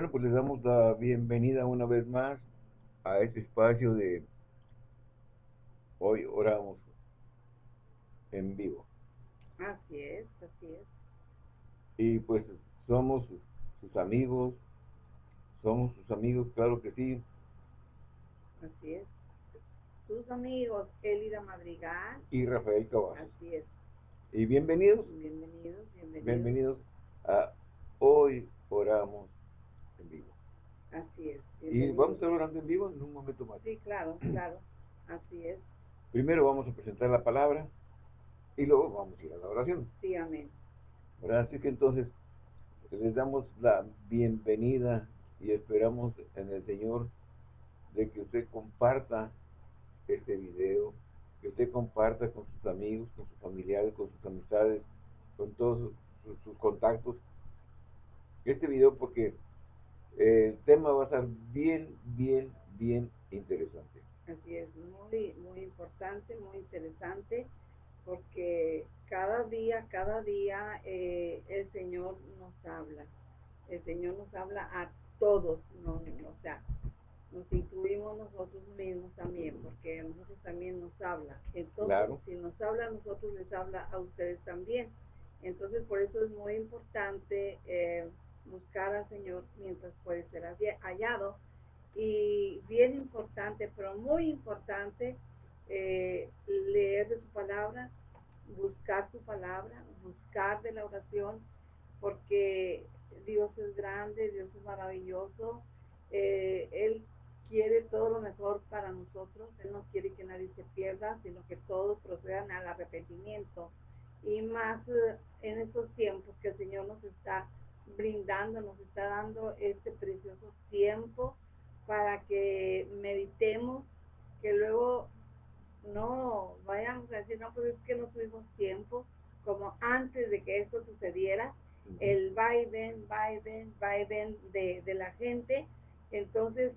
Bueno, pues les damos la bienvenida una vez más a este espacio de Hoy Oramos en vivo. Así es, así es. Y pues somos sus amigos, somos sus amigos, claro que sí. Así es. Sus amigos, Elida Madrigal. Y Rafael Caballo. Así es. Y bienvenidos. Bienvenidos, bienvenidos. Bienvenidos a Hoy Oramos en vivo. Así es. Y vamos a estar orando en vivo en un momento más. Sí, claro, claro. Así es. Primero vamos a presentar la palabra y luego vamos a ir a la oración. Sí, amén. Así que entonces les damos la bienvenida y esperamos en el Señor de que usted comparta este video, que usted comparta con sus amigos, con sus familiares, con sus amistades, con todos sus, contactos este video porque el tema va a ser bien, bien, bien interesante. Así es, muy, muy importante, muy interesante, porque cada día, cada día eh, el Señor nos habla. El Señor nos habla a todos, no, o sea, nos incluimos nosotros mismos también, porque a nosotros también nos habla. Entonces, si nos habla a nosotros, les habla a ustedes también. Entonces, por eso es muy importante eh, buscar al Señor mientras puede ser hallado. Y bien importante, pero muy importante, eh, leer de su palabra, buscar su palabra, buscar de la oración, porque Dios es grande, Dios es maravilloso, eh, Él quiere todo lo mejor para nosotros, Él no quiere que nadie se pierda, sino que todos procedan al arrepentimiento. Y más eh, en estos tiempos que el Señor nos está brindando, nos está dando este precioso tiempo para que meditemos, que luego no vayamos a decir, no, pues es que no tuvimos tiempo, como antes de que esto sucediera, el vaivén, vaivén, vaivén de, de la gente, entonces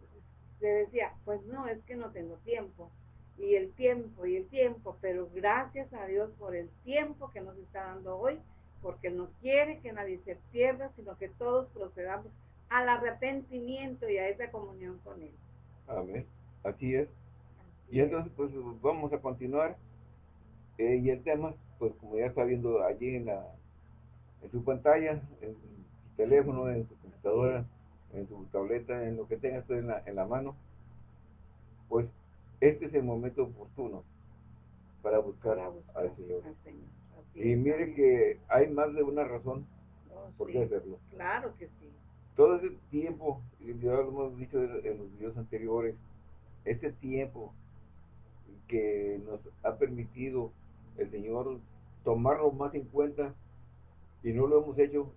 se decía, pues no, es que no tengo tiempo, y el tiempo, y el tiempo, pero gracias a Dios por el tiempo que nos está dando hoy, porque no quiere que nadie se pierda, sino que todos procedamos al arrepentimiento y a esa comunión con Él. Amén. Así es. Y entonces, pues vamos a continuar. Eh, y el tema, pues como ya está viendo allí en, la, en su pantalla, en su teléfono, en su computadora, en su tableta, en lo que tenga usted en la, en la mano, pues este es el momento oportuno para buscar, al Señor. Y mire que hay más de una razón oh, por qué hacerlo. Claro que sí. Todo ese tiempo, y ya lo hemos dicho en los videos anteriores, ese tiempo que nos ha permitido el Señor tomarlo más en cuenta y no lo hemos hecho,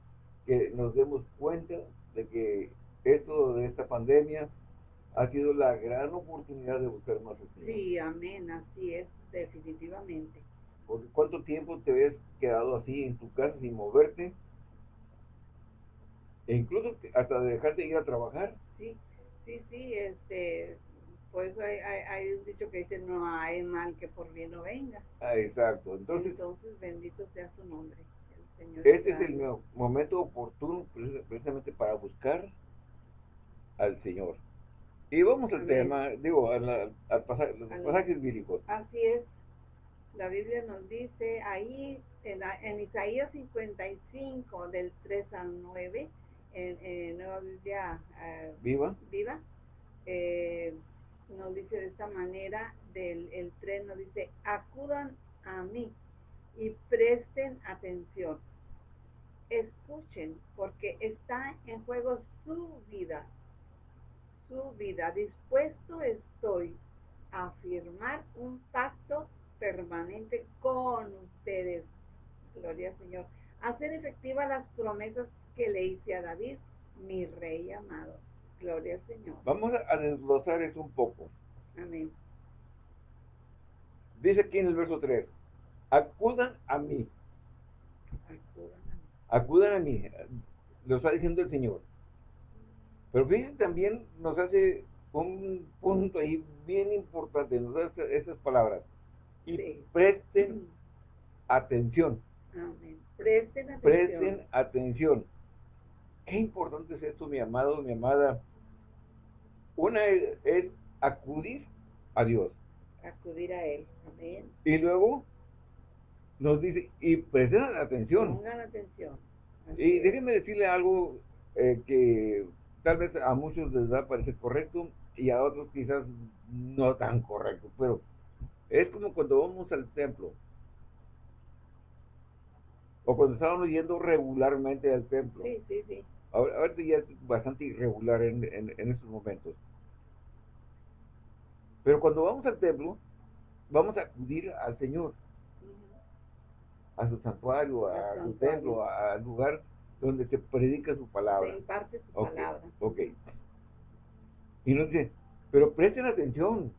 que nos demos cuenta de que esto de esta pandemia ha sido la gran oportunidad de buscar más al Sí, amén, así es, definitivamente. Porque ¿cuánto tiempo te habías quedado así en tu casa sin moverte? E incluso hasta dejar de ir a trabajar. Sí, sí, sí, este, pues hay, hay, un dicho que dice, no hay mal que por bien no venga. Ah, exacto. Entonces, Entonces bendito sea su nombre. El Señor este es el momento oportuno precisamente para buscar al Señor. Y vamos al tema, digo, al, al, pasaje, los pasajes bíblicos. Así es la Biblia nos dice ahí en, Isaías 55 del 3 al 9 en, Nueva Biblia eh, viva, viva eh, nos dice de esta manera del el 3 nos dice acudan a mí y presten atención. Escuchen porque está en juego su vida. Su vida. Dispuesto estoy a firmar un pacto permanente con ustedes. Gloria al Señor. Hacer efectivas las promesas que le hice a David, mi rey amado. Gloria al Señor. Vamos a desglosar eso un poco. Amén. Dice aquí en el verso 3, acudan a mí. Acudan a mí. Acudan a mí. Lo está diciendo el Señor. Pero fíjense, también nos hace un punto ahí bien importante, nos hace esas palabras y presten atención. Presten atención. Presten atención. qué importante es esto, mi amado, mi amada. Una es, es acudir a Dios. Acudir a Él. Amén. Y luego nos dice, y presten atención. Pongan atención. Así Y déjenme decirle algo eh, que tal vez a muchos les va a parecer correcto y a otros quizás no tan correcto, pero es como cuando vamos al templo o cuando estábamos yendo regularmente al templo. Sí, sí, sí. Ahora, ahorita ya es bastante irregular en, en, en estos momentos. Pero cuando vamos al templo, vamos a acudir al Señor, a su santuario, a su templo, al lugar donde se predica su palabra. Se imparte su palabra. ok. Y nos dice, pero presten atención,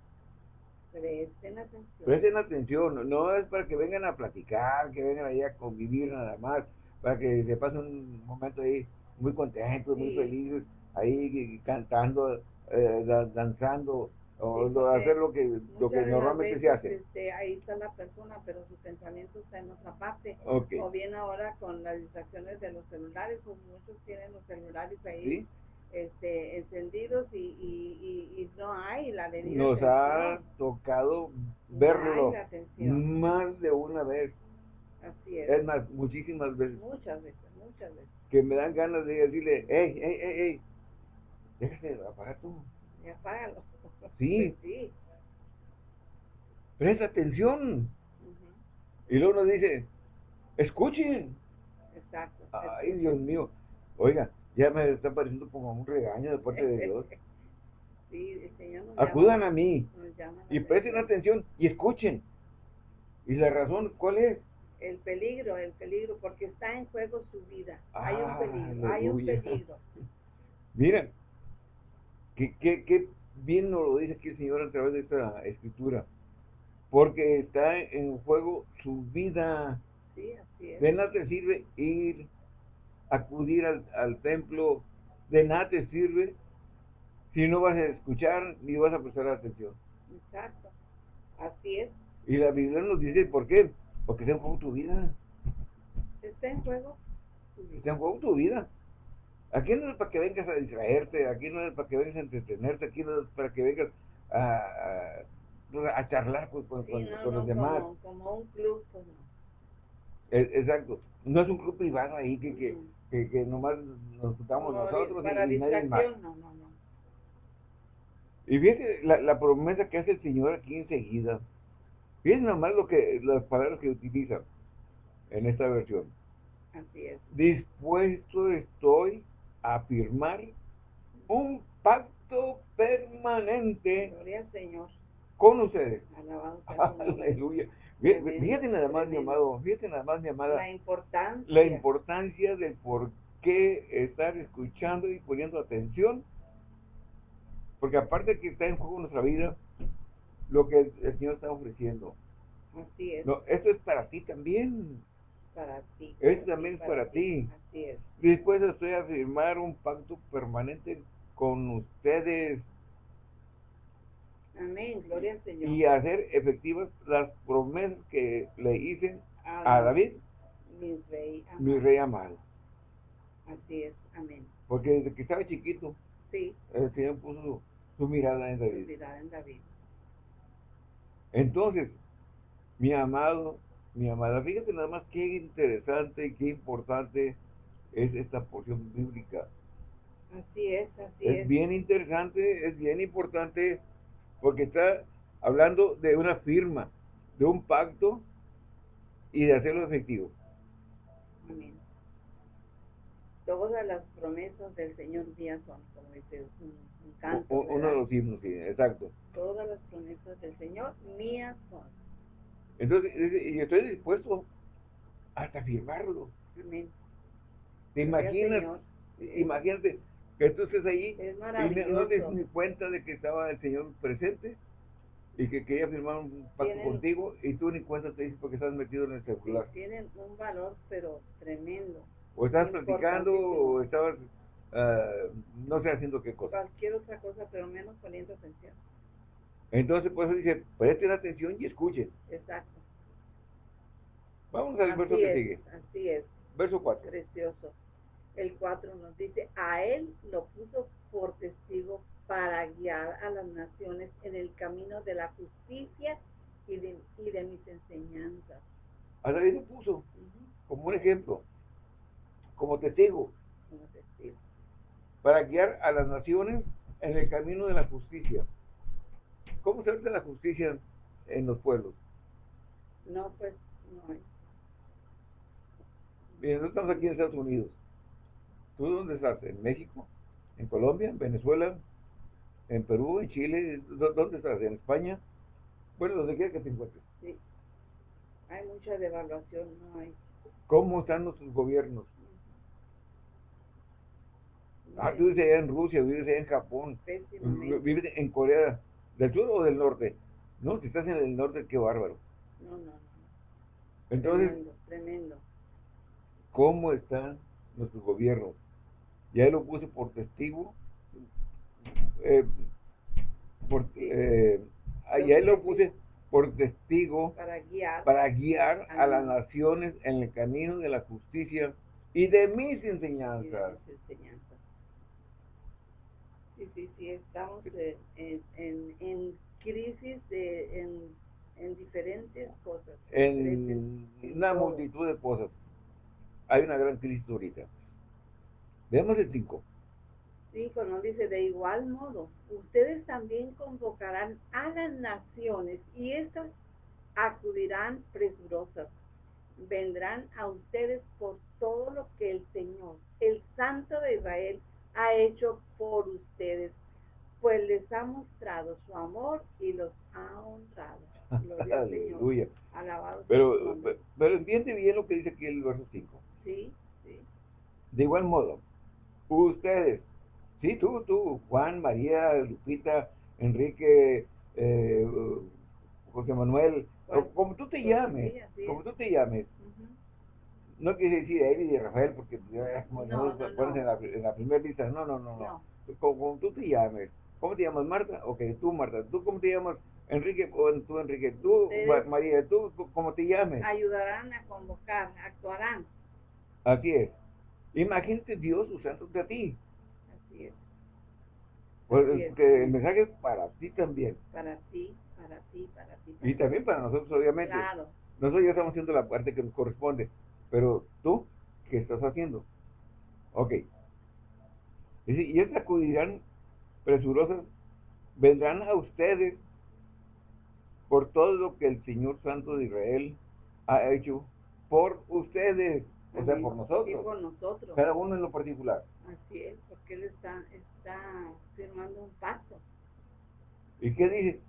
Presten atención. presten atención, no- es para que vengan a platicar, que vengan ahí a convivir nada más, para que se pasen un momento ahí muy contentos, muy felices, ahí cantando, eh, da- danzando, o hacer lo que, lo que normalmente se hace. este, ahí está la persona, pero su pensamiento está en otra parte. O bien ahora con las distracciones de los celulares, pues muchos tienen los celulares ahí ¿sí? Este, encendidos y, y, y, y no hay la debida Nos ha tocado verlo más de una vez, Así es. es más, muchísimas veces. Muchas veces, muchas veces. que me dan ganas de decirle, hey, hey, hey, hey, déjate de apagar tú, Y apágalo. Sí. Pues sí. presta atención. Y luego nos dice, escuchen. Exacto. Ay, Dios mío, oiga, ya me está pareciendo como un regaño de parte de Dios. Sí, el Señor nos Acudan llama- a mí nos y presten atención y escuchen. Y la razón, ¿cuál es? El peligro, el peligro, porque está en juego su vida. Hay un Ah, peligro, hay un peligro. Miren, qué, qué, qué bien nos lo dice aquí el Señor a través de esta escritura. Porque está en juego su vida. Sí, así es. De nada te sirve ir, acudir al, al templo, de nada te sirve si no vas a escuchar ni vas a prestar atención. Exacto. Así es. Y la Biblia nos dice, ¿por qué? Porque está en juego tu vida, Está en juego su vida. está en juego tu vida. Aquí no es para que vengas a distraerte, aquí no es para que vengas a entretenerte, aquí no es para que vengas a, a, a charlar con, Sí, con- no, con los demás. Como, como un club, no. E- Exacto. No es un club privado ahí que, que, que nomás nos juntamos nosotros y, y nadie más. no, no, no. Y fíjate la, la promesa que hace el Señor aquí enseguida. Fíjense nomás lo que, las palabras que utiliza en esta versión. Así es. Dispuesto estoy a firmar un pacto permanente Gloria al Señor. con ustedes. Nombre. Aleluya. Tremendo, Fíjate nada más, mi amado, fíjate nada más, mi amada, La importancia. la importancia del por qué estar escuchando y poniendo atención. Porque aparte de que está en juego nuestra vida, lo que el, el Señor está ofreciendo. Así es. No, esto es para ti también. Para ti. Esto para también es para ti. Así es. Después estoy a firmar un pacto permanente con ustedes Amén. Gloria al Señor. y hacer efectivas las promesas que le hice a David, Mi rey. amado. mi rey amado. Así es. Amén. Porque desde que estaba chiquito, Sí. el Señor puso su, su mirada en David. Mirada en David. Entonces, mi amado, mi amada, fíjate nada más qué interesante y qué importante es esta porción bíblica. Así es. Así Es es. bien interesante, es bien importante, porque está hablando de una firma, de un pacto y de hacerlo efectivo. Amén. Todas las promesas del Señor mías son, como dice un, un canto. U- Uno de los himnos, sí, exacto. Todas las promesas del Señor mías son. Entonces, dice, y estoy dispuesto hasta firmarlo. Amén. ¿Te imaginas? Imagínate que tú estés ahí Es y maravilloso. no te das ni cuenta de que estaba el Señor presente y que quería firmar un pacto Tienen- contigo y tú ni cuenta te dices porque estás metido en el celular. tienen un valor, pero tremendo. O estás platicando o estabas, ah, no sé, haciendo qué cosa. Cualquier otra cosa, pero menos poniendo atención. Entonces, por eso dice, presten atención y escuchen. Exacto. Vamos al verso que es, sigue. así es, Verso 4. precioso. El 4 nos dice, a él lo puso por testigo para guiar a las naciones en el camino de la justicia y de, y de mis enseñanzas. A David lo puso como un ejemplo, como testigo, Como testigo. para guiar a las naciones en el camino de la justicia. ¿Cómo se hace la justicia en los pueblos? No, pues, no hay. Bien, nosotros estamos aquí en Estados Unidos. ¿Tú dónde estás? ¿En México? ¿En Colombia? ¿En Venezuela? ¿En Perú? ¿En Chile? ¿Dó- ¿Dónde estás? ¿En España? Bueno, donde quiera que te encuentres. Sí. Hay mucha devaluación, no hay. ¿Cómo están nuestros gobiernos? No Ah, tú vives allá en Rusia, vives allá en Japón, vives en Corea del Sur o del Norte. No, si estás en el norte, qué bárbaro. No, no, no. Entonces, tremendo, tremendo. ¿cómo están nuestros gobiernos? Ya lo puse por testigo. eh, por, eh, ah, ya lo puse por testigo Para guiar. para guiar a las naciones en el camino de la justicia y de mis y de enseñanzas. mis enseñanzas. Sí, sí, sí, estamos en, en, en, en crisis de, en, en diferentes cosas. En una todo. multitud de cosas. Hay una gran crisis ahorita. Veamos el 5. Cinco nos dice, de igual modo, ustedes también convocarán a las naciones y estas acudirán presurosas. Vendrán a ustedes por todo lo que el Señor, el Santo de Israel, ha hecho por ustedes, pues les ha mostrado su amor y los ha honrado. Gloria al Señor. Aleluya. Alabado Pero, nombre. pero entiende bien lo que dice aquí el verso 5. Sí, sí. De igual modo, ustedes, sí, tú, tú, Juan, María, Lupita, Enrique, eh, José Manuel, como tú te llames, sí, como tú te llames, no quiere decir Eli y Rafael, porque ya como No, no, no, pones no. En, la, en la primera lista, no, no, no, no. Como, como tú te llames, ¿cómo te llamas Marta? Ok, tú Marta, ¿tú cómo te llamas Enrique? O tú Enrique, tú Ma- María, ¿tú cómo te llames? ayudarán a convocar, actuarán. Así es. Imagínate Dios usándote a ti. Así es. Pues, Así es. que el mensaje es para ti también. Para ti, para ti, para ti. Y también para nosotros, obviamente. Claro. Nosotros ya estamos haciendo la parte que nos corresponde. Pero tú, ¿qué estás haciendo? Ok. Dice, y estas acudirán presurosas, vendrán a ustedes por todo lo que el Señor Santo de Israel ha hecho por ustedes, o sea, por Sí, nosotros, por nosotros. cada uno en lo particular. Así es, porque Él está, está firmando un pacto. ¿Y qué dice?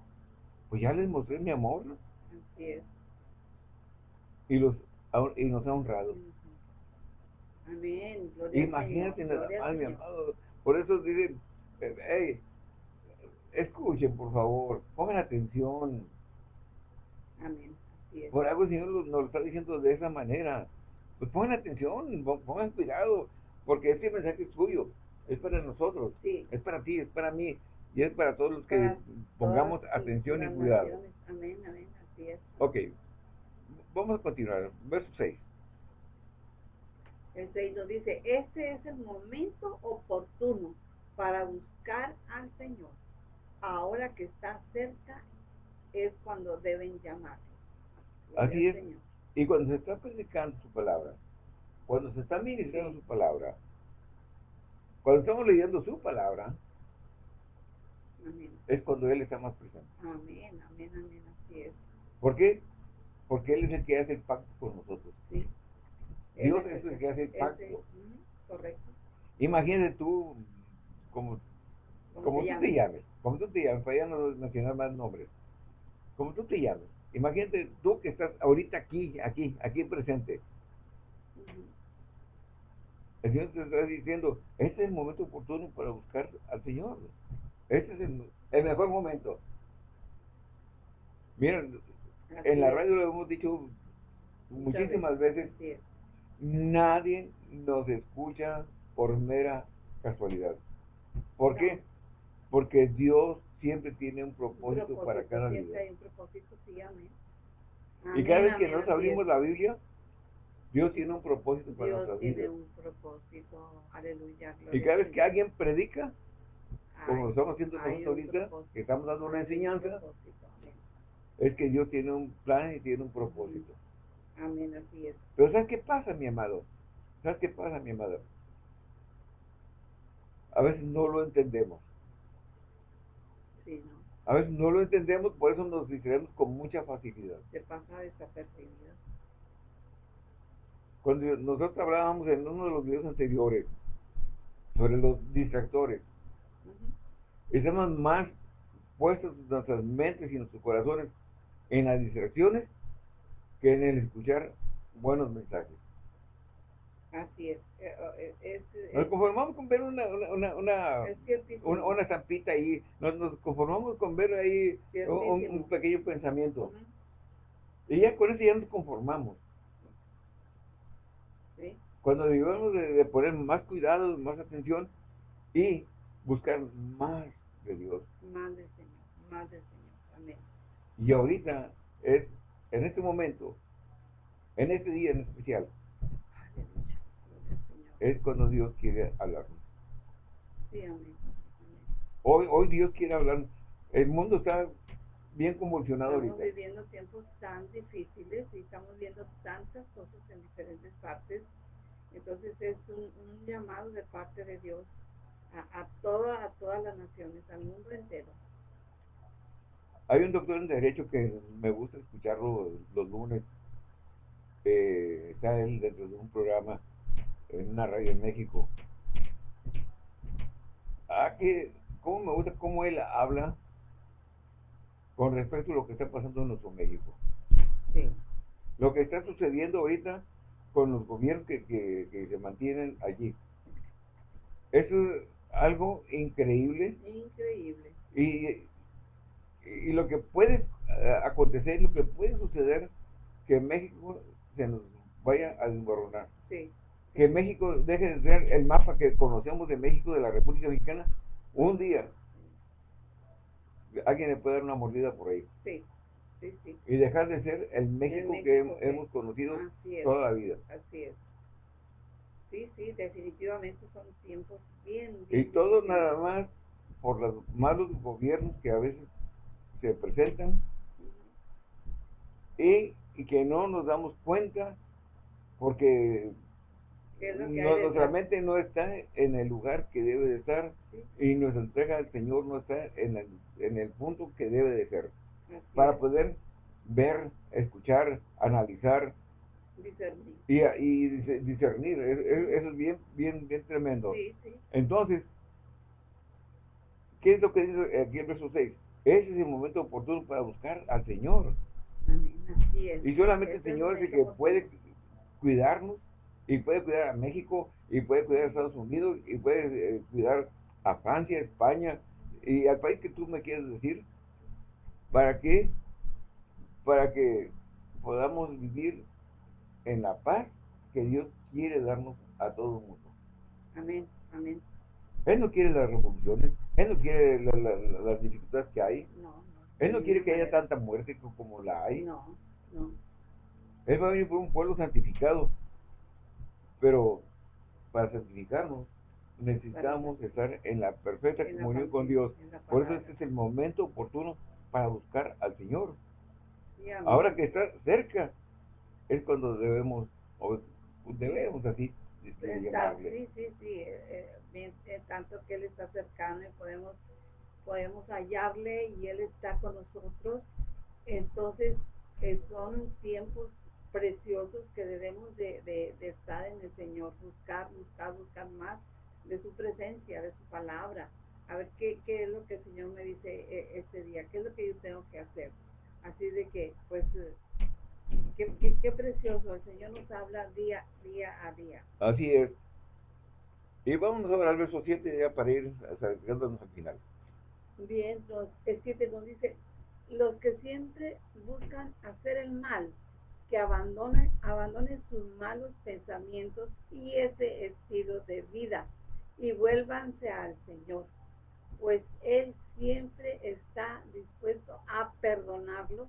Pues ya les mostré mi amor ¿no? Así es. y, los, ha- y nos ha honrado. Amén. Gloria Imagínate nada más, mi amado. Por eso dicen, eh, hey, escuchen por favor, pongan atención. Amén. Así es. Por algo el Señor nos nos lo está diciendo de esa manera. Pues pongan atención, pon- pongan cuidado, porque este mensaje es suyo, es para nosotros, Sí. es para ti, es para mí, y es para todos los que Para pongamos atención y cuidado. Amén, amén. Así es. Ok, vamos a continuar. Verso 6. El 6 nos dice, este es el momento oportuno para buscar al Señor. Ahora que está cerca es cuando deben llamarle. Gloria Así es. Señor. Y cuando se está predicando su palabra, cuando se está ministrando su palabra, cuando estamos leyendo su palabra, Amén. es cuando Él está más presente. Amén, amén, amén. Así es. ¿Por qué? Porque Él es el que hace el pacto con nosotros. Sí. Dios es el que hace el pacto. correcto. Imagínate tú, como, ¿Cómo como te tú te llames, como tú te llames, para ya no mencionar más nombres, como tú te llames. Imagínate tú que estás ahorita aquí, aquí, aquí presente. El Señor te está diciendo, este es el momento oportuno para buscar al Señor. Este es el, el mejor momento. Miren, Así en la radio lo hemos dicho muchísimas veces, nadie nos escucha por mera casualidad. ¿Por No. qué? Porque Dios siempre tiene un propósito, para cada siempre vida. hay un propósito, sí, amén. Y cada vez que amén, nos abrimos la Biblia, Dios tiene un propósito para Dios tiene vidas. un propósito, aleluya. Y cada vez que alguien predica, como lo estamos haciendo nosotros ahorita, que estamos dando una enseñanza, es que Dios tiene un plan y tiene un propósito. Amén, así es. Pero ¿sabes qué pasa, mi amado? ¿Sabes qué pasa, mi amado? A veces no lo entendemos. Sí, ¿no? A veces no lo entendemos, por eso nos distraemos con mucha facilidad. Se pasa desapercibido. Cuando nosotros hablábamos en uno de los videos anteriores sobre los distractores, estamos más puestos nuestras mentes y nuestros corazones en las distracciones que en el escuchar buenos mensajes. Así es. Eh, eh, es, nos conformamos con ver una una, una, una, estampita ahí, nos, conformamos con ver ahí un, pequeño pensamiento. Y ya con eso ya nos conformamos. Cuando debemos de, poner más cuidado, más atención y buscar más de Dios. Más del Señor, más del Señor. Amén. Y ahorita es, en este momento, en este día en especial, es cuando Dios quiere hablarnos. Sí, amén. Hoy, hoy Dios quiere hablar. El mundo está bien convulsionado ahorita. Estamos viviendo tiempos tan difíciles y estamos viendo tantas cosas en diferentes partes. Entonces es un, llamado de parte de Dios a, a, toda, a todas las naciones, al mundo entero. Hay un doctor en Derecho que me gusta escucharlo los lunes. Eh, está él dentro de un programa en una radio en México. Ah, que, ¿cómo me gusta cómo él habla con respecto a lo que está pasando en nuestro México? Sí. Lo que está sucediendo ahorita con los gobiernos que, que, se mantienen allí. Eso es algo increíble. Increíble. Y, y lo que puede eh, acontecer, lo que puede suceder, que México se nos vaya a desmoronar. Sí que México deje de ser el mapa que conocemos de México, de la República Mexicana, un día alguien le puede dar una mordida por ahí. Sí, sí, sí. Y dejar de ser el México, que hemos conocido toda la vida. Así es. Sí, sí, definitivamente son tiempos bien, bien Y todo nada más por los malos gobiernos que a veces se presentan y, y que no nos damos cuenta porque nuestra mente no está en el lugar que debe de estar y nuestra entrega al Señor no está en el, en el punto que debe de ser. para poder ver, escuchar, analizar discernir. Y, y discernir. Eso es bien, bien, bien tremendo. Entonces, ¿qué es lo que dice aquí el verso 6? Ese es el momento oportuno para buscar al Señor. Y solamente el Señor es el que puede cuidarnos y puede cuidar a México, y puede cuidar a Estados Unidos, y puede eh, cuidar a Francia, España, y al país que tú me quieres decir, ¿para qué? Para que podamos vivir en la paz que Dios quiere darnos a todo el mundo. Amén, amén. Él no quiere las revoluciones, Él no quiere las dificultades que hay. No, no. Él no quiere que haya tanta muerte como la hay. No, no. Él va a venir por un pueblo santificado, pero para santificarnos necesitamos estar en la perfecta comunión con Dios. Por eso este es el momento oportuno para buscar al Señor. Ahora que está cerca es cuando debemos, o debemos así, llamarle. Sí, sí, sí. Eh, eh, eh, tanto que Él está cercano y podemos, podemos hallarle y Él está con nosotros. Entonces, son tiempos preciosos que debemos de, de, estar en el Señor, buscar, buscar, buscar más de su presencia, de su palabra, a ver qué, qué es lo que el Señor me dice eh, este día, qué es lo que yo tengo que hacer. Así de que, pues, qué, qué, precioso, el Señor nos habla día, día a día. Así es. Y vamos a ver al verso 7 ya para ir acercándonos al final. Bien, el 7 nos dice, los que siempre buscan hacer el mal que abandonen, abandonen sus malos pensamientos y ese estilo de vida y vuélvanse al Señor, pues Él siempre está dispuesto a perdonarlos.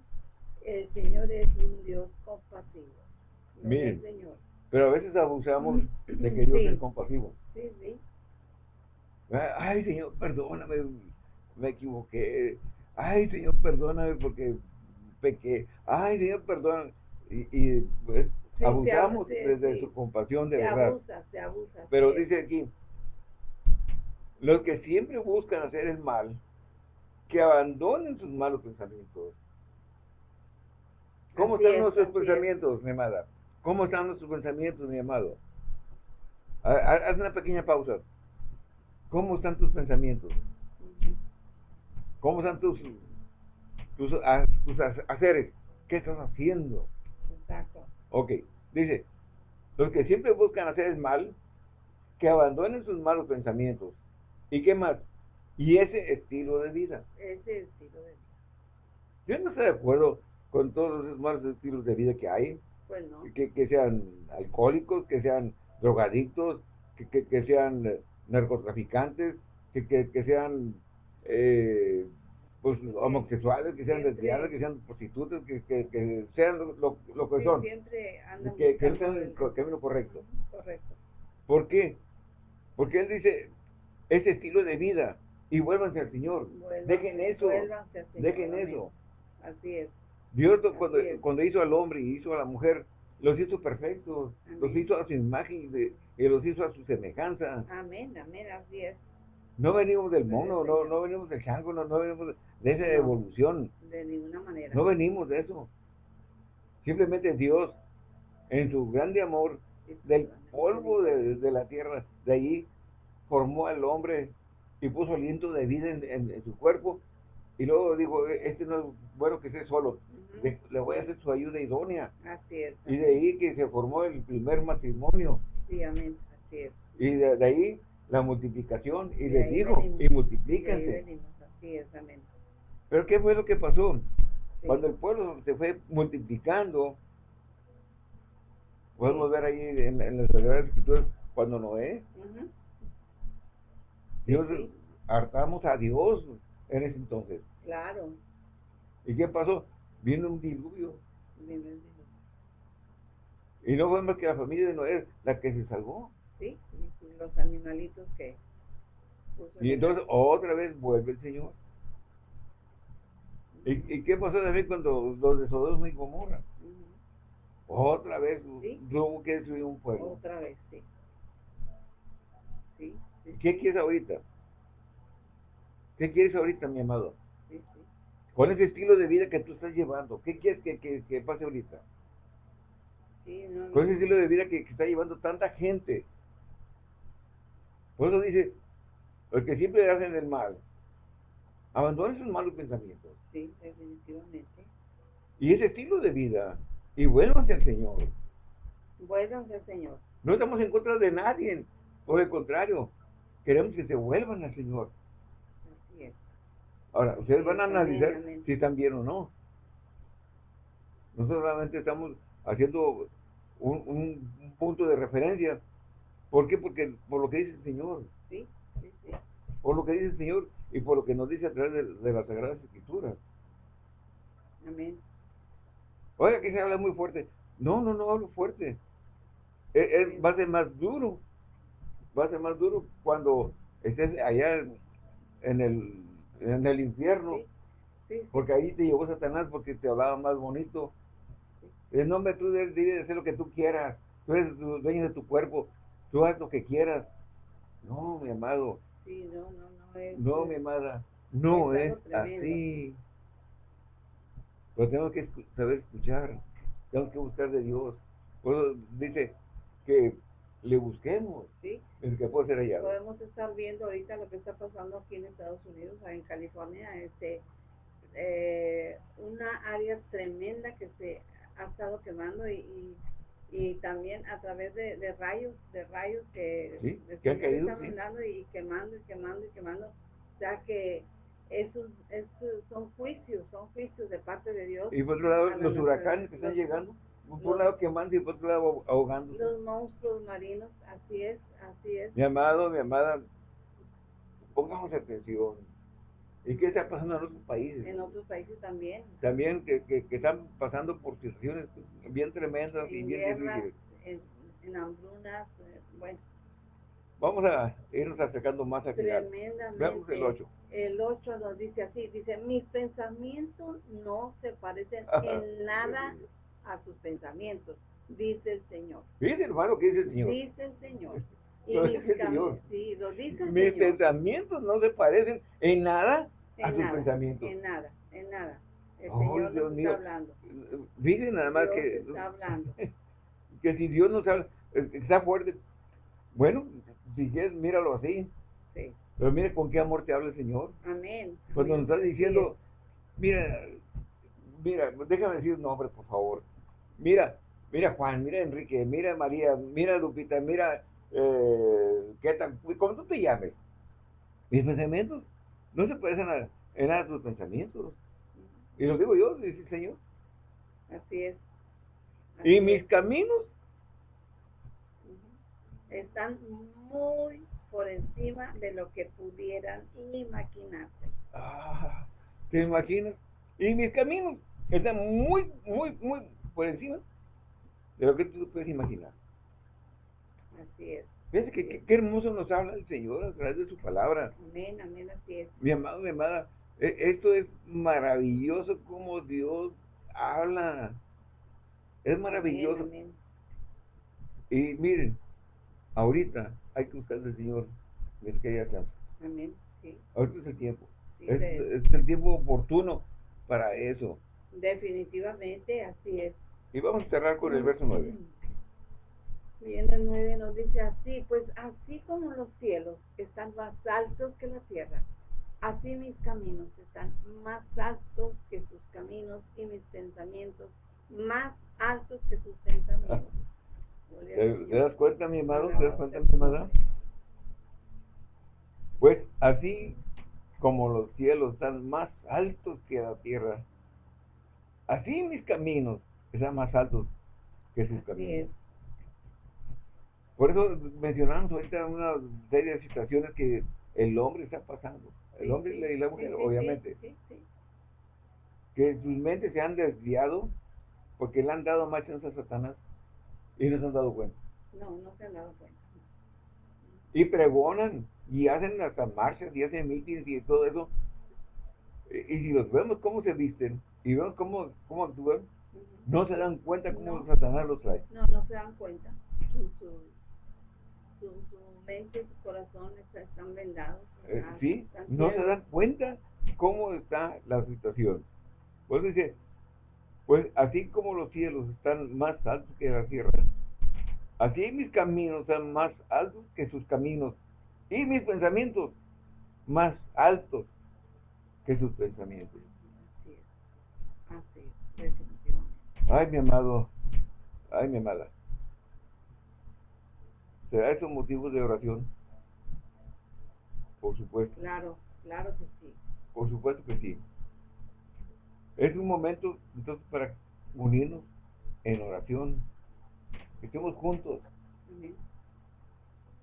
El Señor es un Dios compasivo. Miren, Pero a veces abusamos de que Dios Sí. es compasivo. Sí, sí. Ay, Señor, perdóname, me equivoqué. Ay, Señor, perdóname porque pequé. Ay, Señor, perdóname. Y, y, pues, se abusamos de, sí. su compasión, de se verdad. abusa, se abusa. Pero sí. dice aquí, los que siempre buscan hacer el mal, que abandonen sus malos pensamientos. ¿Cómo Así están es, nuestros es. pensamientos, mi amada? ¿Cómo están nuestros pensamientos, mi amado? Ha- ha- Haz una pequeña pausa. ¿Cómo están tus pensamientos? ¿Cómo están tus, tus, ha- tus ha- haceres? ¿Qué estás haciendo? Exacto. Ok, dice, los que siempre buscan hacer el mal, que abandonen sus malos pensamientos. ¿Y qué más? Y ese estilo de vida. Ese estilo de Yo no estoy de acuerdo con todos esos malos estilos de vida que hay, Pues no. que, que sean alcohólicos, que sean drogadictos, que, que- que sean eh, narcotraficantes, que, que- que sean eh, pues, homosexuales, que sean lesbianas, que sean prostitutas, que, que- que sean lo, lo- lo que Sí, son, siempre andan que, que el camino correcto. Correcto. ¿Por qué? Porque él dice, ese estilo de vida, y vuélvanse al Señor. Vuelvan- Dejen eso, vuélvanse al Señor, dejen amén. eso. Así es. Dios cuando, es. cuando hizo al hombre y hizo a la mujer, los hizo perfectos, Amén. los hizo a su imagen y, de- y los hizo a su semejanza. Amén, amén, así es. No venimos del Gloria mono, no, no venimos del chango, no, no venimos de esa No. evolución, De ninguna manera. no venimos de eso. Simplemente Dios, en su grande amor, del polvo de, de la tierra, de allí formó al hombre y puso aliento de vida en, en- en su cuerpo. Y luego dijo, este no es bueno que esté solo, le, le voy a hacer su ayuda idónea. Así es. Y de ahí que se formó el primer matrimonio. Sí, amén. Así es. Y de, de ahí la multiplicación. Y De les dijo, venimos. y Y multiplíquense. Pero ¿qué fue lo que pasó? Sí. Cuando el pueblo se fue multiplicando, podemos ver ahí en, en las Sagradas Escrituras, cuando Noé. Sí, Dios, sí. hartamos a Dios en ese entonces. Claro. ¿Y qué pasó? Vino un diluvio. Bien, bien. Y no fue más que la familia de Noé la que se salvó. Sí, y los animalitos que puso Y en entonces otra vez vuelve el Señor. ¿Y, y qué pasó también cuando los de Sodoma y Gomorra? Ujú. Otra vez Sí. tuvo que destruir un pueblo. Otra vez, sí. Sí, sí, ¿Qué quieres ahorita? ¿Qué quieres ahorita, mi amado? Con ese estilo de vida que tú estás llevando, ¿qué quieres que, que- que pase ahorita? Sí, no, no. Con ese estilo de vida que, que está llevando tanta gente. Por eso dice, los que siempre hacen el mal, abandonen sus malos pensamientos. Sí, definitivamente. Y ese estilo de vida, y vuélvanse al Señor. Vuélvanse al Señor. No estamos en contra de nadie, por el contrario, queremos que se vuelvan al Señor. Así es. Ahora, ustedes van a analizar si están bien o no. Nosotros solamente estamos haciendo un punto de referencia. ¿Por qué? Porque por lo que dice el Señor, Sí, sí, sí. por lo que dice el Señor y por lo que nos dice a través de, de las Sagradas Escrituras. Amén. Oiga, que se habla muy fuerte. No, no, no hablo fuerte. Es- es- va a ser más duro. Va a ser más duro cuando estés allá en- en el, en el infierno. Sí, sí, Porque ahí te llevó Satanás porque te hablaba más bonito. El nombre tú debes debes hacer lo que tú quieras. Tú eres du- dueño de tu cuerpo. Tú haz lo que quieras. No, mi amado. sí, no, no, no es. No, mi amada. No Es así. Pero tenemos que saber escuchar. Tenemos que buscar de Dios. Por eso dice que le busquemos Sí, el que puede ser hallado. podemos estar viendo ahorita lo que está pasando aquí en Estados Unidos, en California, este, eh, una área tremenda que se ha estado quemando y, y, y también a través de, de rayos, de rayos que, Sí, que caído, está sí. y quemando y quemando y quemando, o sea que esos, esos son juicios, son juicios de parte de Dios. Y por otro lado, la los huracanes que están llegando. Por un los- lado quemando y por otro lado ahogando. Los monstruos marinos, así es, así es. Mi amado, mi amada, pongamos atención. ¿Y qué está pasando en otros países? En otros países también. También que, que, que están pasando por situaciones bien tremendas y en bien guerras, difíciles. en- en hambrunas, eh, bueno. Vamos a irnos acercando más final. Tremendamente. Veamos el 8. El 8 nos dice así, dice, mis pensamientos no se parecen en nada a sus pensamientos, dice el Señor. Dice hermano, ¿qué dice el Señor? Dice el Señor. Y lo dice el Señor. Sí, lo dice el mis Señor. pensamientos no se parecen en nada En a sus pensamientos. En nada, en nada. El Oh, Señor Dios nos mío. está hablando. Nada más Dios que, está hablando. que si Dios nos habla, eh, está fuerte. Bueno, si quieres, míralo así. Sí. Pero mire con qué amor te habla el Señor. Amén. Cuando nos está diciendo, mira, mira, déjame decir un nombre, por favor. Mira, mira Juan, mira Enrique, mira María, mira Lupita, mira, eh, ¿qué tal? Como tú te llames. Mis pensamientos no se parecen a, en nada a tus pensamientos. Y lo digo yo, dice el Señor. Así es. Y mis es. caminos, están muy por encima de lo que pudieran imaginarse. ah, ¿te imaginas? Y mis caminos están muy, muy, muy por encima de lo que tú puedes imaginar. Así es. Fíjense que, que- qué hermoso nos habla el Señor a través de su palabra. Amén, amén, así es. Mi amado, mi amada, e- esto es maravilloso como Dios habla. Es maravilloso. Amén, Y miren, ahorita hay que buscar al Señor, mis queridas santas. amén. Amén, sí. Ahorita es el tiempo. sí, Es, es el tiempo oportuno para eso. definitivamente así es. Y vamos a cerrar con el verso 9. Y en el 9 nos dice así, pues así como los cielos están más altos que la tierra, así mis caminos están más altos que sus caminos y mis pensamientos más altos que sus pensamientos. Al ¿Te, te das cuenta, mi amado? ¿Te das cuenta, mi nombre. Pues así como los cielos están más altos que la tierra, así mis caminos están más altos que sus Así caminos. es. Por eso mencionamos ahorita una serie de situaciones que el hombre está pasando. El Sí, hombre sí, y la mujer, sí, obviamente. Que sus mentes se han desviado porque le han dado más chance a Satanás y no se han dado cuenta. No, no se han dado cuenta. Y pregonan y hacen hasta marchas y hacen mítines y todo eso. Y, y si los vemos cómo se visten y vemos cómo, cómo actúan, no se dan cuenta cómo No. Satanás los trae. No, no se dan cuenta. Su, su, su, su mente, su corazón está- están vendados. Eh, ¿Sí? están No se dan cuenta cómo está la situación. Pues dice, pues así como los cielos están más altos que la tierra, así mis caminos están más altos que sus caminos y mis pensamientos más altos que sus pensamientos. Así es. Así es, definitivamente. Ay, mi amado, ay, mi amada. ¿Será eso motivo de oración? Por supuesto. Claro, claro que sí. Por supuesto que sí. Es un momento entonces para unirnos en oración. Que estemos juntos, Amén.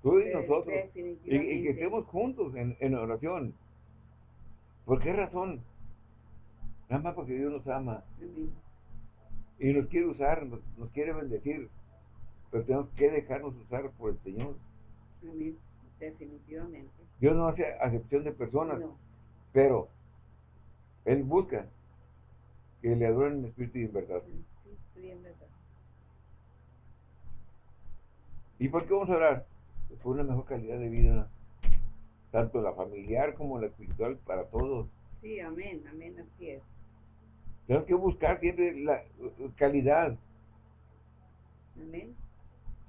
tú y nosotros. Y, y que estemos juntos en, en oración. ¿Por qué razón? Nada más porque Dios nos ama Amén. y nos quiere usar, nos, nos quiere bendecir. Pero tenemos que dejarnos usar por el Señor. Amén. Definitivamente. Dios no hace acepción de personas, No. pero Él busca que le adoren en espíritu y en verdad. Sí, en verdad. ¿Y por qué vamos a orar? Pues por una mejor calidad de vida, tanto la familiar como la espiritual, para todos. Sí, amén, amén, así es. Tenemos que buscar siempre la calidad. Amén.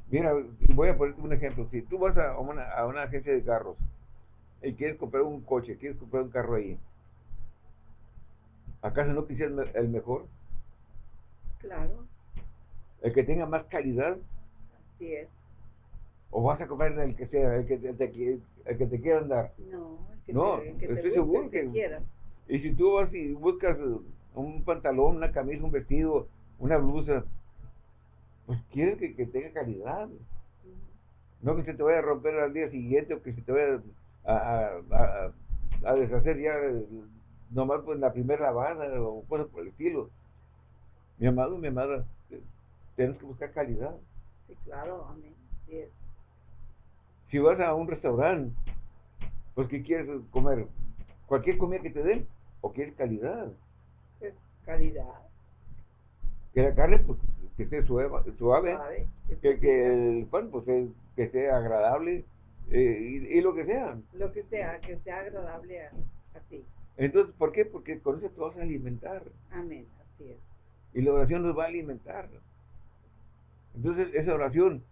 Mira, voy a ponerte un ejemplo. Si tú vas a una, a una agencia de carros y quieres comprar un coche, quieres comprar un carro ahí, ¿acaso no quisieras el mejor? Claro, ¿El que tenga más calidad? así es. ¿O vas a comprar el que sea, el que te, te el que te quieran dar? No, el que No, te, el que te estoy seguro que quieras. Y si tú vas y buscas un pantalón, una camisa, un vestido, una blusa, pues quieres que, que tenga calidad. No que se te vaya a romper al día siguiente o que se te vaya a, a- a- a deshacer ya nomás pues la primera lavada o cosas por el estilo. Mi amado, mi amada, tenemos que buscar calidad. Sí, claro, amén. Sí. Si vas a un restaurante, pues ¿qué quieres comer? ¿Cualquier comida que te den? ¿O quieres calidad? Calidad. Que la carne, pues, que esté suave, suave que, que el pan, pues, que esté agradable, eh, y, y lo que sea. Lo que sea, que sea agradable a, a ti. Entonces, ¿por qué? Porque con eso te vas a alimentar. Amén, así es. Y la oración nos va a alimentar. Entonces, esa oración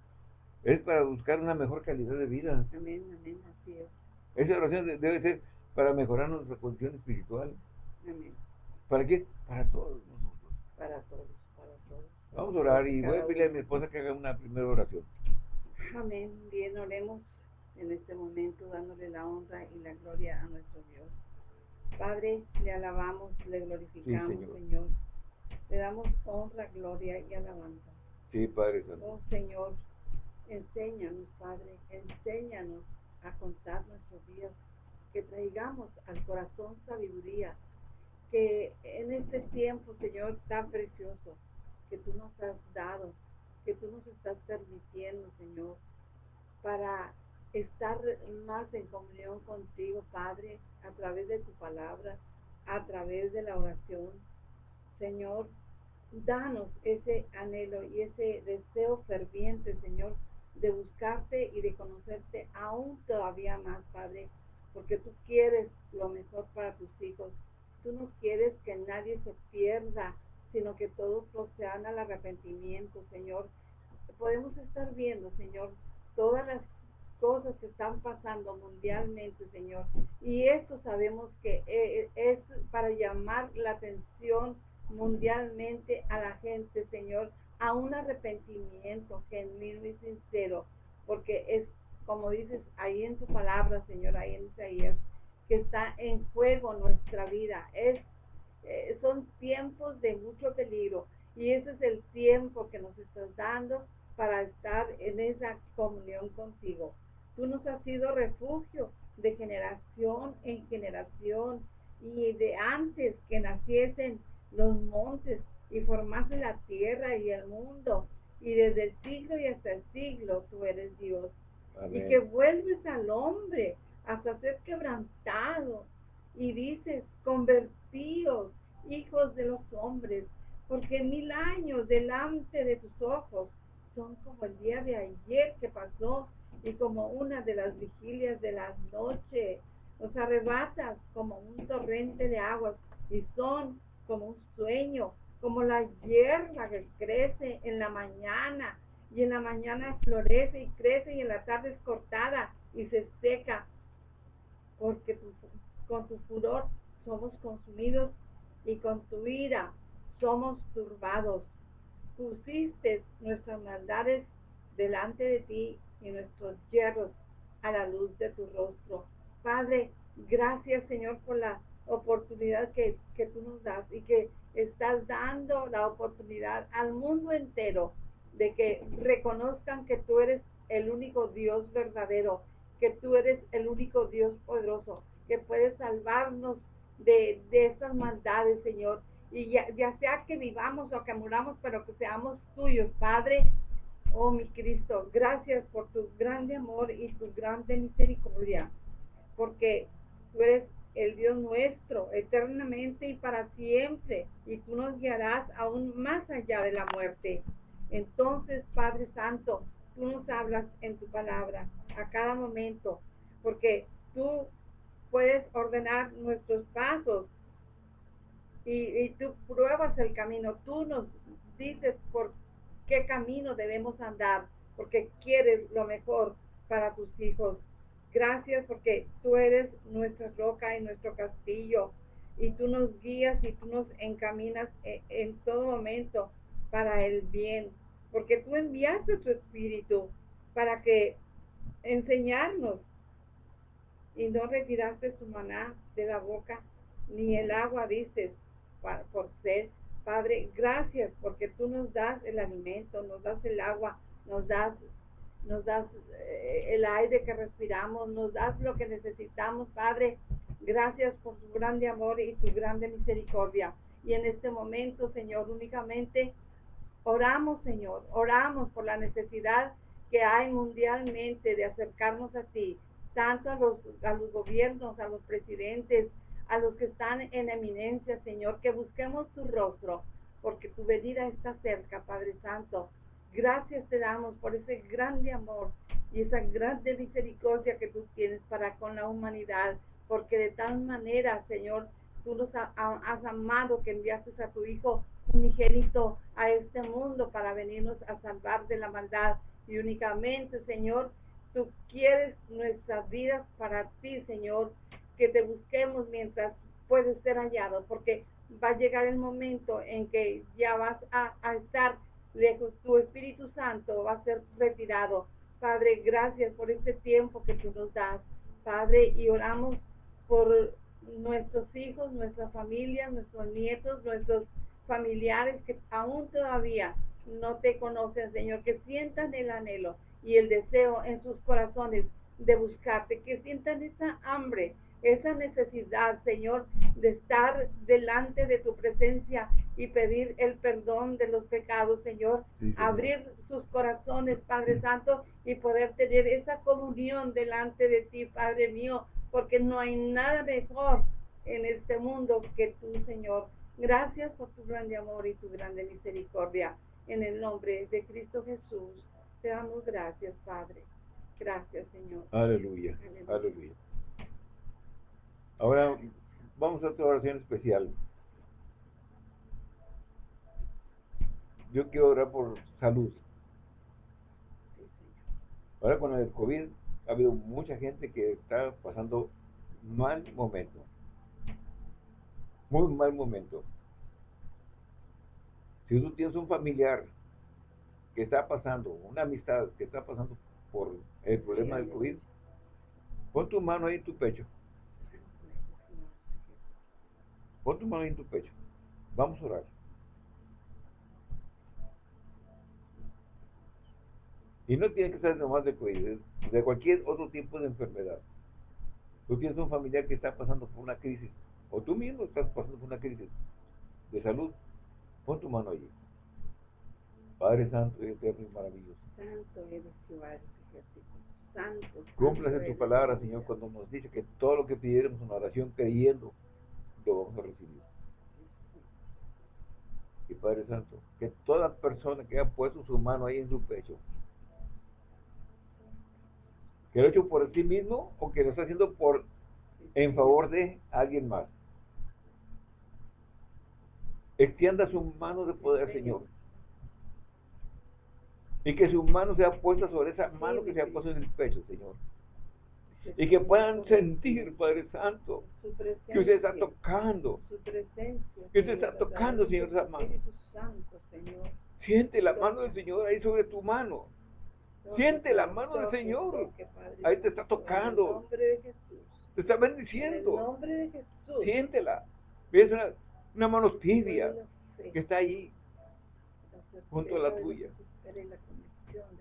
es para buscar una mejor calidad de vida. Amén, amén, así es. Esa oración de- debe ser para mejorar nuestra condición espiritual. Amén. ¿Para qué? Para todos nosotros. Para todos, para todos. Vamos a orar y voy a pedirle a mi esposa que haga una primera oración. Amén. Bien, oremos en este momento dándole la honra y la gloria a nuestro Dios. Padre, le alabamos, le glorificamos, Señor. Señor. Le damos honra, gloria y alabanza. Sí, Padre Santo. Oh Señor, enséñanos, Padre, enséñanos a contar nuestros días, que traigamos al corazón sabiduría, que en este tiempo, Señor, tan precioso, que tú nos has dado, que tú nos estás permitiendo, Señor, para estar más en comunión contigo, Padre, a través de tu palabra, a través de la oración. Señor, danos ese anhelo y ese deseo ferviente, Señor, de buscarte y de conocerte aún todavía más, Padre, porque tú quieres lo mejor para tus hijos. Tú no quieres que nadie se pierda, sino que todos procedan al arrepentimiento, Señor. Podemos estar viendo, Señor, todas las cosas que están pasando mundialmente, Señor. Y esto sabemos que eh, es para llamar la atención mundialmente a la gente, Señor, a un arrepentimiento genuino y sincero, porque es como dices ahí en tu palabra, Señor, ahí en Isaías, que está en juego nuestra vida. Es, eh, son tiempos de mucho peligro y ese es el tiempo que nos estás dando para estar en esa comunión contigo. Tú nos has sido refugio de generación en generación y de antes que naciesen los montes y formase la tierra y el mundo. Y desde el siglo y hasta el siglo tú eres Dios. Y que vuelves al hombre hasta ser quebrantado. Y dices, convertíos, hijos de los hombres, porque mil años delante de tus ojos son como el día de ayer que pasó y como una de las vigilias de la noche. Los arrebatas como un torrente de aguas y son como un sueño, como la hierba que crece en la mañana y en la mañana florece y crece y en la tarde es cortada y se seca, porque con tu furor somos consumidos y con tu ira somos turbados. Pusiste nuestras maldades delante de ti y nuestros hierros a la luz de tu rostro. Padre, gracias Señor por la oportunidad que, que tú nos das y que estás dando la oportunidad al mundo entero de que reconozcan que tú eres el único Dios verdadero, que tú eres el único Dios poderoso, que puedes salvarnos de, de estas maldades, Señor. Y ya, ya sea que vivamos o que muramos, pero que seamos tuyos, Padre. Oh, mi Cristo, gracias por tu grande amor y tu grande misericordia, porque tú eres el Dios nuestro, eternamente y para siempre, y tú nos guiarás aún más allá de la muerte. Entonces, Padre Santo, tú nos hablas en tu palabra a cada momento, porque tú puedes ordenar nuestros pasos y, tú pruebas el camino, tú nos dices por qué camino debemos andar, porque quieres lo mejor para tus hijos. Gracias porque tú eres nuestra roca y nuestro castillo y tú nos guías y tú nos encaminas en, en todo momento para el bien, porque tú enviaste tu espíritu para que enseñarnos y no retiraste tu maná de la boca, ni el agua dices por sed. Padre, gracias porque tú nos das el alimento, nos das el agua, nos das, nos das eh, el aire que respiramos, nos das lo que necesitamos, Padre. Gracias por tu grande amor y tu grande misericordia. Y en este momento, Señor, únicamente Oramos, Señor, oramos por la necesidad que hay mundialmente de acercarnos a ti, tanto a los, a los gobiernos, a los presidentes, a los que están en eminencia, Señor, que busquemos tu rostro, porque tu venida está cerca, Padre Santo. Gracias te damos por ese grande amor y esa grande misericordia que tú tienes para con la humanidad, porque de tal manera, Señor, tú nos has amado que enviaste a tu Hijo unigénito a este mundo para venirnos a salvar de la maldad. Y únicamente, Señor, tú quieres nuestras vidas para ti, Señor, que te busquemos mientras puedes ser hallado, porque va a llegar el momento en que ya vas a, estar lejos, tu Espíritu Santo va a ser retirado. Padre, gracias por este tiempo que tú nos das, Padre, y oramos por nuestros hijos, nuestras familias, nuestros nietos, nuestros familiares que aún todavía no te conocen, Señor, que sientan el anhelo y el deseo en sus corazones de buscarte, que sientan esa hambre esa necesidad, Señor, de estar delante de tu presencia y pedir el perdón de los pecados, Señor. Abrir sus corazones, Padre Santo, y poder tener esa comunión delante de ti, Padre mío, porque no hay nada mejor en este mundo que tú, Señor. Gracias por tu grande amor y tu grande misericordia. En el nombre de Cristo Jesús, te damos gracias, Padre. Gracias, Señor. Aleluya. Aleluya. Ahora vamos a otra oración especial. Yo quiero orar por salud. Ahora con el COVID ha habido mucha gente que está pasando mal momento. Muy mal momento. Si tú tienes un familiar que está pasando, una amistad que está pasando por el problema del COVID, pon tu mano ahí en tu pecho. Pon tu mano en tu pecho. Vamos a orar. Y no tiene que ser nomás de COVID, de cualquier otro tipo de enfermedad. Tú tienes un familiar que está pasando por una crisis, o tú mismo estás pasando por una crisis de salud, pon tu mano allí. Padre Santo y Eterno y maravilloso. Santo eres Jehová, Santo. Cúmplase tu palabra, Señor, cuando nos dice que todo lo que pidiéramos en oración creyendo, lo vamos a recibir. Y Padre Santo, que toda persona que haya puesto su mano ahí en su pecho, que lo ha hecho por sí mismo o que lo está haciendo por en favor de alguien más. Extienda su mano de poder, Señor. Y que su mano sea puesta sobre esa mano que se ha puesto en el pecho, Señor y que puedan sentir, Padre Santo, que usted está tocando, que usted está tocando, Señor, esa mano. Siente la mano del Señor ahí sobre tu mano. Siente la mano del Señor. Ahí te está tocando. Te está bendiciendo. Siéntela. Ves una, una mano tibia que está ahí junto a la tuya.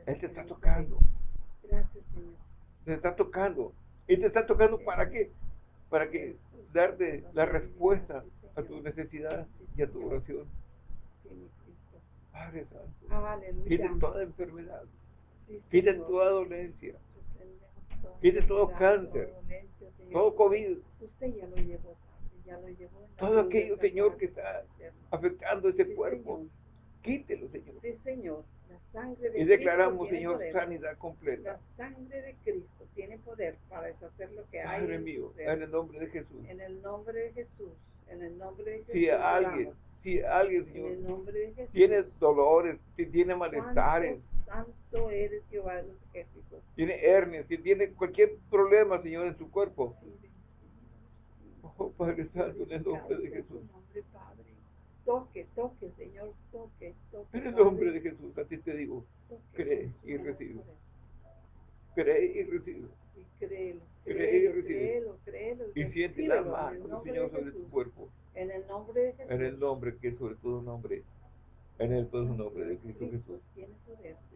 Él te está tocando. Gracias, Señor. Te está tocando. Y te está tocando para qué? Para que darte la respuesta a tu necesidad y a tu oración. Padre Santo, quite toda enfermedad, quite toda dolencia, quite todo cáncer, todo COVID, todo aquello, Señor, que está afectando ese cuerpo, quítelo, Señor. Sí, Señor y declaramos, Señor, sanidad completa. La sangre de Cristo tiene poder para deshacer lo que hay. Padre mío, en el nombre de Jesús. En el nombre de Jesús. En el nombre de Jesús. Si alguien, si alguien, Señor, en el nombre de Jesús, tiene dolores, si tiene malestares. Santo eres Jehová de los ejércitos. Tiene hernias, si tiene cualquier problema, Señor, en su cuerpo. Oh, Padre Santo, en el nombre de Jesús. Toque, toque, Señor, toque, toque. En el nombre de Jesús, a ti te digo, cree y recibe. Cree y recibe. Y créelo. Cree y recibe. Créelo, créelo. Y siente la mano, Señor, sobre tu cuerpo. En el nombre de Jesús. En el nombre que es sobre todo nombre. En el todo nombre de Cristo Jesús. Y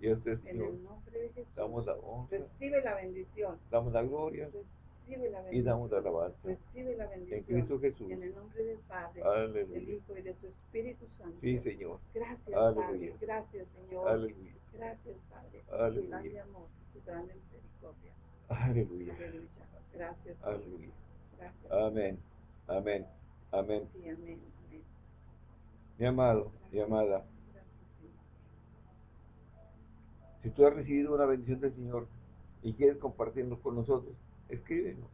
Señor. En el nombre de Jesús. Damos la honra. Recibe la bendición. Damos la gloria. Recibe la y damos alabanza. Recibe la En bendición. Cristo Jesús. En el nombre del Padre, del Aleluya. Hijo y de tu Espíritu Santo. Sí, Señor. Gracias, Aleluya. Padre. Gracias, Señor. Aleluya. Gracias, Padre. por Tu Aleluya. grande amor, tu grande misericordia. Aleluya. Aleluya. Gracias. Aleluya. Gracias. Amén. Amén. Amén. Sí, amén. amén. Mi amado, mi amada, Gracias, si tú has recibido una bendición del Señor y quieres compartirnos con nosotros, escríbenos.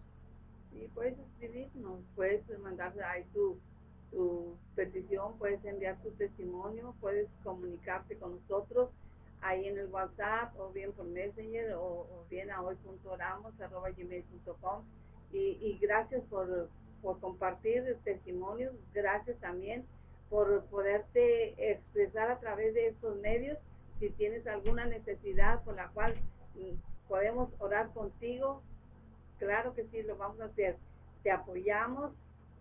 Sí, puedes escribirnos, puedes mandar ahí tu, tu petición, puedes enviar tu testimonio, puedes comunicarte con nosotros ahí en el WhatsApp o bien por Messenger o, bien a hoy.oramos.gmail.com y, y gracias por, por compartir testimonios, gracias también por poderte expresar a través de estos medios si tienes alguna necesidad por la cual mm, podemos orar contigo, claro que sí, lo vamos a hacer. Te apoyamos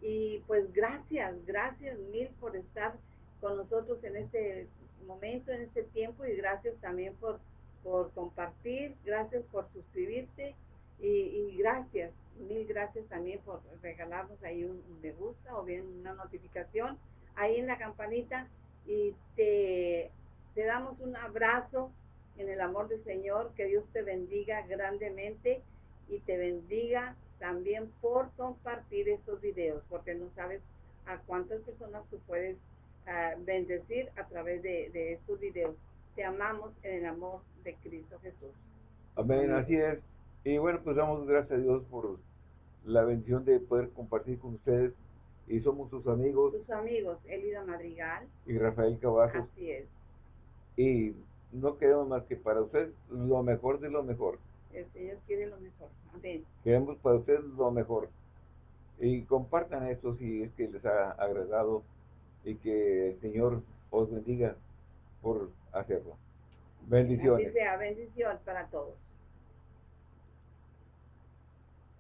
y pues gracias, gracias mil por estar con nosotros en este momento, en este tiempo y gracias también por, por compartir, gracias por suscribirte y, gracias, mil gracias también por regalarnos ahí un, un me gusta o bien una notificación ahí en la campanita y te, te damos un abrazo en el amor del Señor, que Dios te bendiga grandemente y te bendiga también por compartir estos videos, porque no sabes a cuántas personas tú puedes ah, bendecir a través de, de estos videos. Te amamos en el amor de Cristo Jesús. Amén, así es. Y bueno, pues damos gracias a Dios por la bendición de poder compartir con ustedes. Y somos sus amigos Tus amigos, Elida Madrigal, y Rafael Cavazos. así es. Y no queremos más que para ustedes lo mejor de lo mejor. El Señor quiere lo mejor. Amén. Queremos para ustedes lo mejor. Y compartan esto si es que les ha agradado y que el Señor os bendiga por hacerlo. Así Bendiciones. sea, bendición para todos.